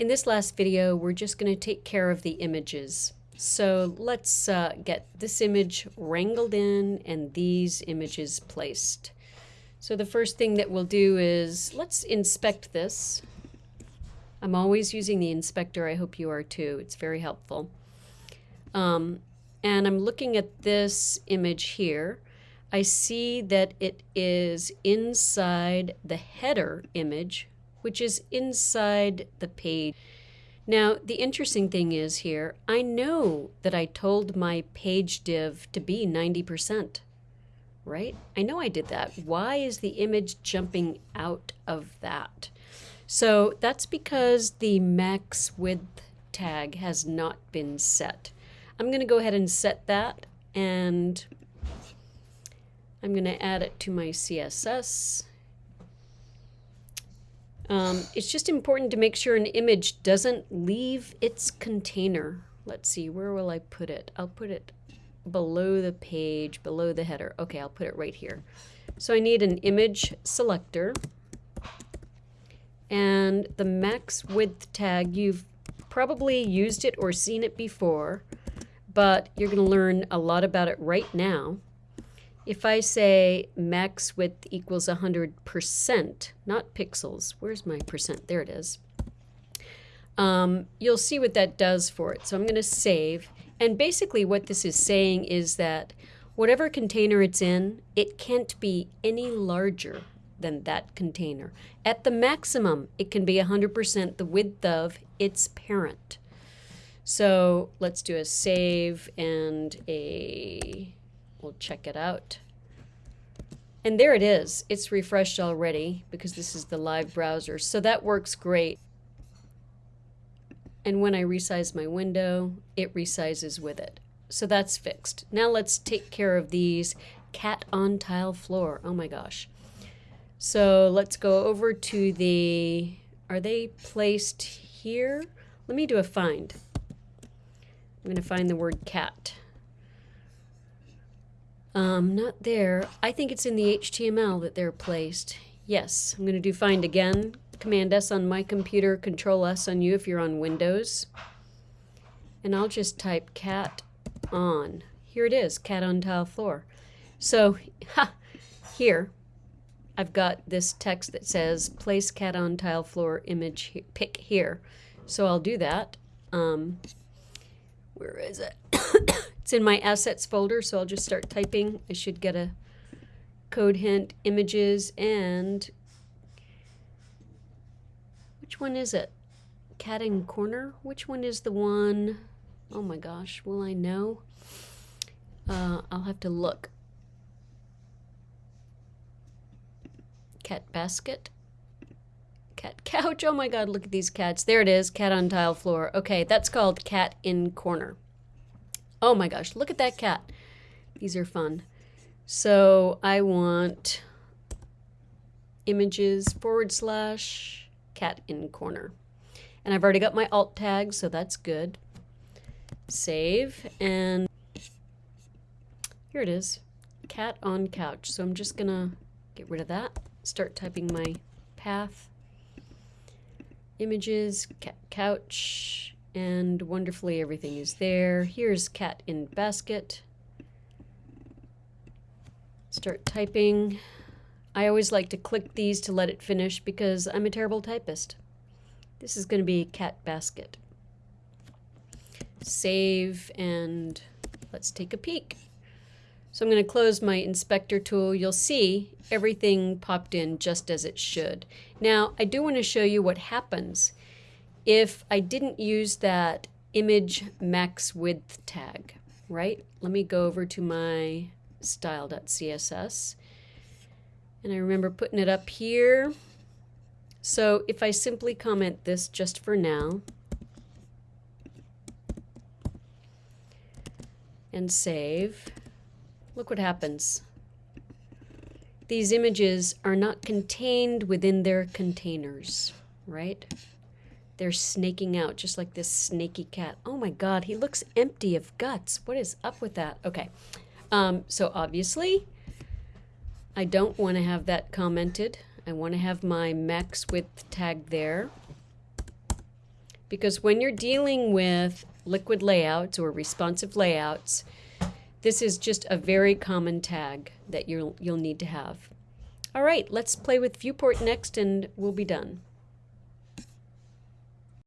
In this last video, we're just going to take care of the images. So let's uh, get this image wrangled in and these images placed. So the first thing that we'll do is let's inspect this. I'm always using the inspector. I hope you are too. It's very helpful. Um, and I'm looking at this image here. I see that it is inside the header image, which is inside the page. Now, the interesting thing is here, I know that I told my page div to be 90%, right? I know I did that. Why is the image jumping out of that? So that's because the max width tag has not been set. I'm going to go ahead and set that and I'm going to add it to my CSS. Um, it's just important to make sure an image doesn't leave its container. Let's see, where will I put it? I'll put it below the page, below the header. Okay, I'll put it right here. So I need an image selector. And the max width tag, you've probably used it or seen it before but you're going to learn a lot about it right now. If I say max width equals 100%, not pixels, where's my percent? There it is. Um, you'll see what that does for it. So I'm going to save. And basically what this is saying is that whatever container it's in, it can't be any larger than that container. At the maximum, it can be 100% the width of its parent. So let's do a save and a, we'll check it out. And there it is. It's refreshed already because this is the live browser. So that works great. And when I resize my window, it resizes with it. So that's fixed. Now let's take care of these cat on tile floor. Oh my gosh. So let's go over to the, are they placed here? Let me do a find. I'm going to find the word cat. Um, not there. I think it's in the HTML that they're placed. Yes, I'm going to do find again. Command S on my computer, Control S on you if you're on Windows. And I'll just type cat on. Here it is, cat on tile floor. So, ha, here, I've got this text that says place cat on tile floor image pick here. So I'll do that. Um, where is it? it's in my assets folder, so I'll just start typing. I should get a code hint, images, and which one is it? Cat in corner? Which one is the one? Oh my gosh, will I know? Uh, I'll have to look. Cat basket? Cat couch. Oh my god, look at these cats. There it is, cat on tile floor. Okay, that's called cat in corner. Oh my gosh, look at that cat. These are fun. So I want images forward slash cat in corner. And I've already got my alt tag, so that's good. Save, and here it is, cat on couch. So I'm just gonna get rid of that, start typing my path images, cat couch, and wonderfully everything is there. Here's cat in basket. Start typing. I always like to click these to let it finish because I'm a terrible typist. This is going to be cat basket. Save and let's take a peek. So I'm going to close my inspector tool. You'll see everything popped in just as it should. Now, I do want to show you what happens if I didn't use that image max width tag, right? Let me go over to my style.css. And I remember putting it up here. So if I simply comment this just for now, and save, Look what happens. These images are not contained within their containers, right? They're snaking out just like this snaky cat. Oh my God, he looks empty of guts. What is up with that? Okay, um, so obviously I don't want to have that commented. I want to have my max width tag there. because when you're dealing with liquid layouts or responsive layouts, this is just a very common tag that you'll, you'll need to have. All right, let's play with viewport next and we'll be done.